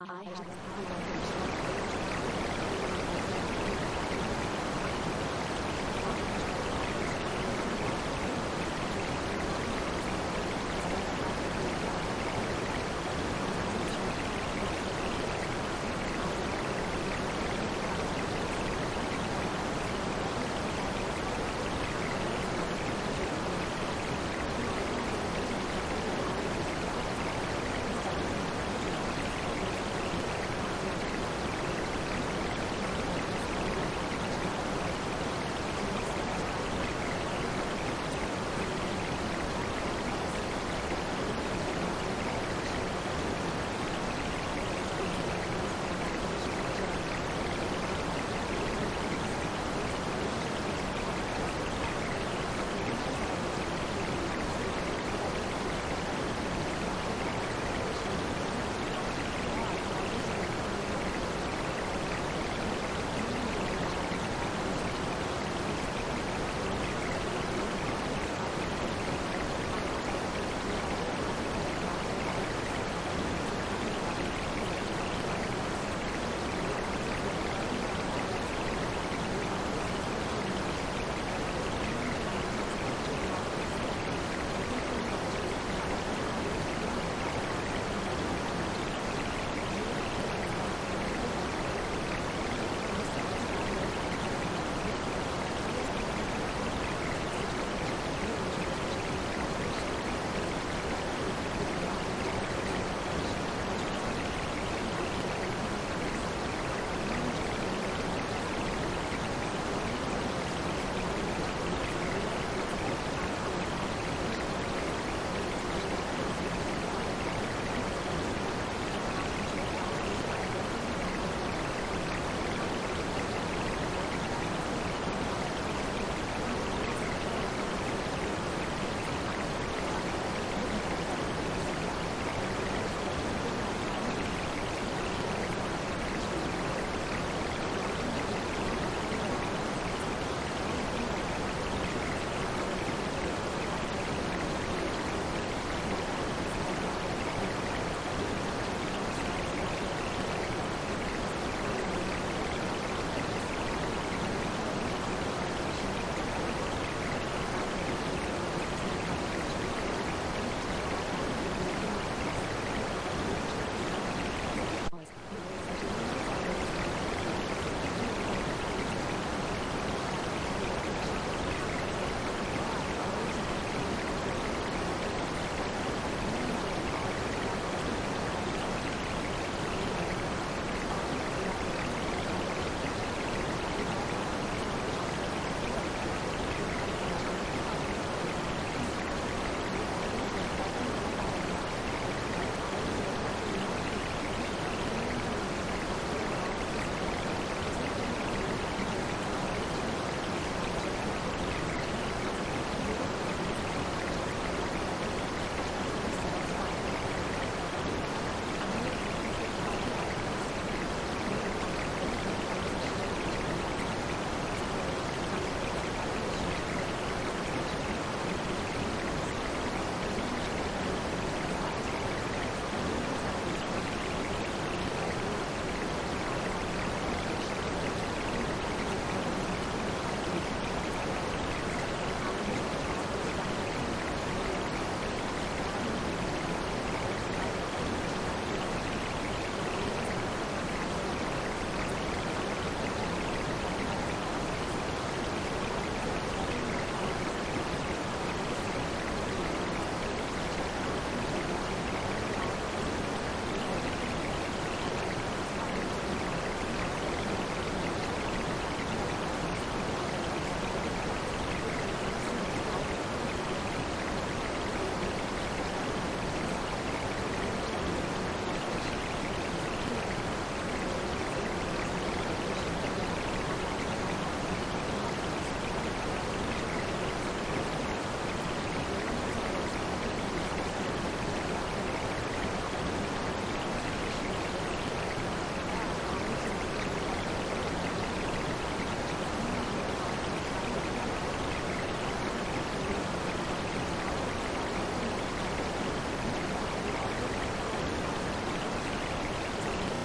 I have